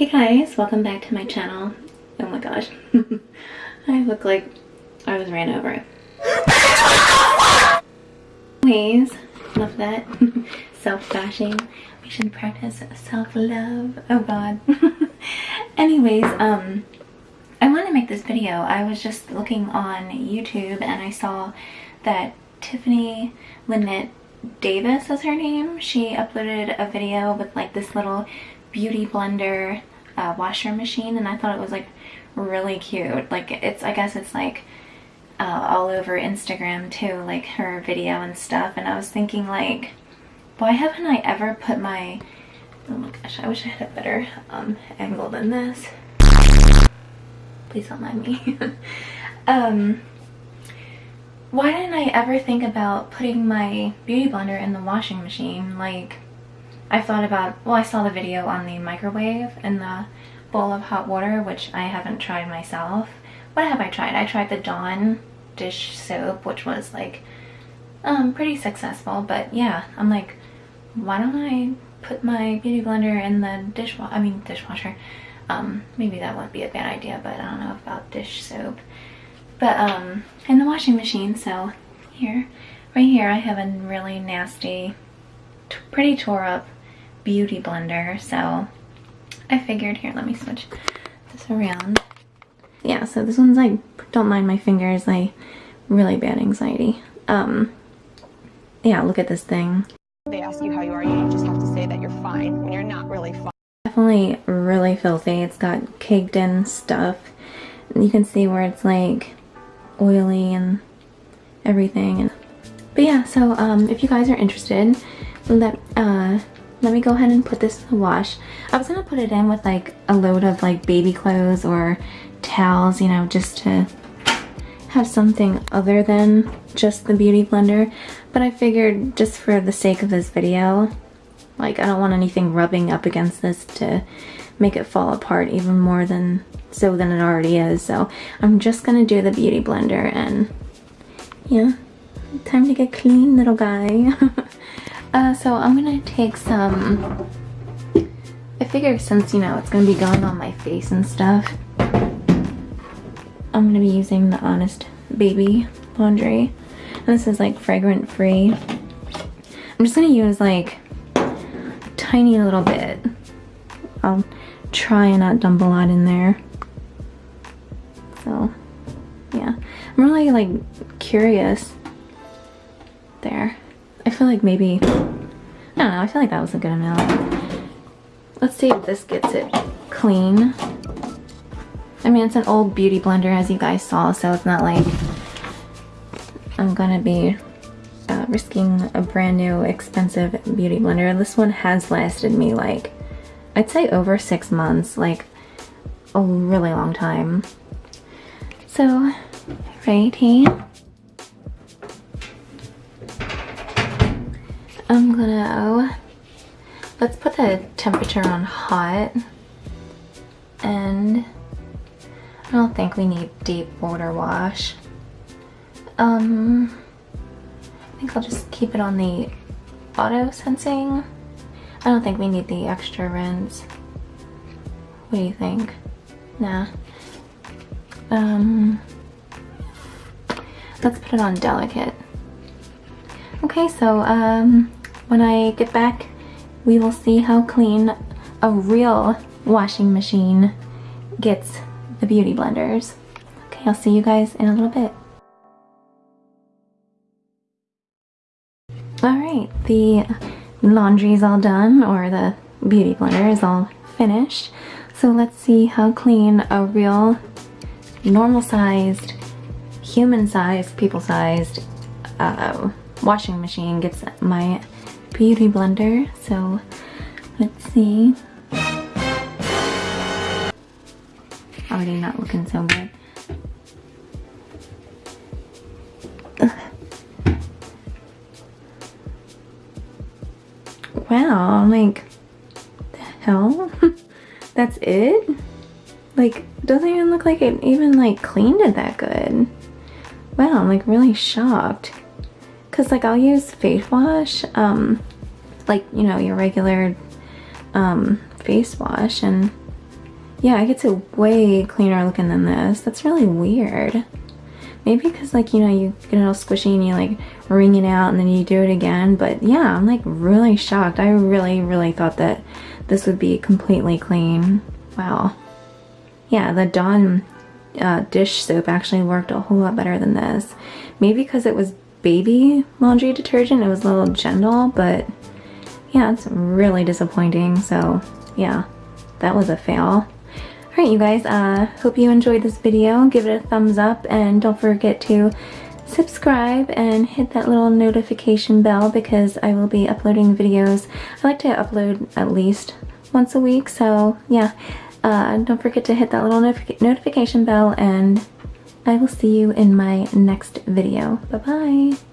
Hey guys, welcome back to my channel. Oh my gosh. I look like I was ran over. Anyways, love that. Self-bashing. We should practice self-love. Oh god. Anyways, um, I want to make this video. I was just looking on YouTube and I saw that Tiffany Lynette Davis is her name. She uploaded a video with like this little beauty blender uh, washer machine and I thought it was like really cute. Like it's, I guess it's like uh, all over Instagram too, like her video and stuff. And I was thinking like, why haven't I ever put my, oh my gosh, I wish I had a better um, angle than this. Please don't mind me. um, why didn't I ever think about putting my beauty blender in the washing machine? Like, I thought about, well, I saw the video on the microwave and the bowl of hot water, which I haven't tried myself. What have I tried? I tried the Dawn dish soap, which was like um, pretty successful. But yeah, I'm like, why don't I put my beauty blender in the dishwasher? I mean, dishwasher. Um, maybe that wouldn't be a bad idea, but I don't know about dish soap but um in the washing machine so here right here I have a really nasty pretty tore up beauty blender so I figured here let me switch this around. Yeah so this one's like don't mind my fingers like really bad anxiety. Um yeah look at this thing. They ask you how you are you just have to say that you're fine when you're not really fine. Definitely really filthy. It's got caked in stuff. You can see where it's like oily and everything. But yeah, so um, if you guys are interested, let, uh, let me go ahead and put this in the wash. I was going to put it in with like a load of like baby clothes or towels, you know, just to have something other than just the beauty blender. But I figured just for the sake of this video, like I don't want anything rubbing up against this to make it fall apart even more than so than it already is. So I'm just gonna do the beauty blender and yeah, time to get clean little guy. uh, so I'm gonna take some, I figure since you know it's gonna be going on my face and stuff, I'm gonna be using the Honest Baby laundry. And this is like fragrant free. I'm just gonna use like tiny little bit. I'll try and not dump a lot in there. So, yeah. I'm really, like, curious. Feel like maybe... I don't know, I feel like that was a good amount. Let's see if this gets it clean. I mean, it's an old beauty blender, as you guys saw, so it's not like I'm gonna be uh, risking a brand new expensive beauty blender. This one has lasted me like, I'd say over six months, like a really long time. So, right I'm gonna, let's put the temperature on hot. And I don't think we need deep water wash. Um, I think I'll just keep it on the auto sensing. I don't think we need the extra rinse. What do you think? Nah. Um, let's put it on delicate. Okay, so um, when I get back, we will see how clean a real washing machine gets the beauty blenders. Okay, I'll see you guys in a little bit. Alright, the laundry is all done, or the beauty blender is all finished. So let's see how clean a real normal sized, human sized, people sized uh, washing machine gets my beauty blender. So let's see. Already not looking so good. Wow, I'm like, the hell? That's it? Like, doesn't even look like it even like cleaned it that good. Wow, I'm like really shocked. Cause like I'll use face wash, um, like, you know, your regular um, face wash and yeah, it gets it way cleaner looking than this. That's really weird. Maybe because like, you know, you get it all squishy and you like wring it out and then you do it again. But yeah, I'm like really shocked. I really, really thought that this would be completely clean. Wow. Yeah, the Dawn uh, dish soap actually worked a whole lot better than this. Maybe because it was baby laundry detergent, it was a little gentle, but yeah, it's really disappointing. So yeah, that was a fail. Alright you guys, uh, hope you enjoyed this video. Give it a thumbs up and don't forget to subscribe and hit that little notification bell because I will be uploading videos. I like to upload at least once a week, so yeah. Uh, don't forget to hit that little notif notification bell and I will see you in my next video. Bye-bye.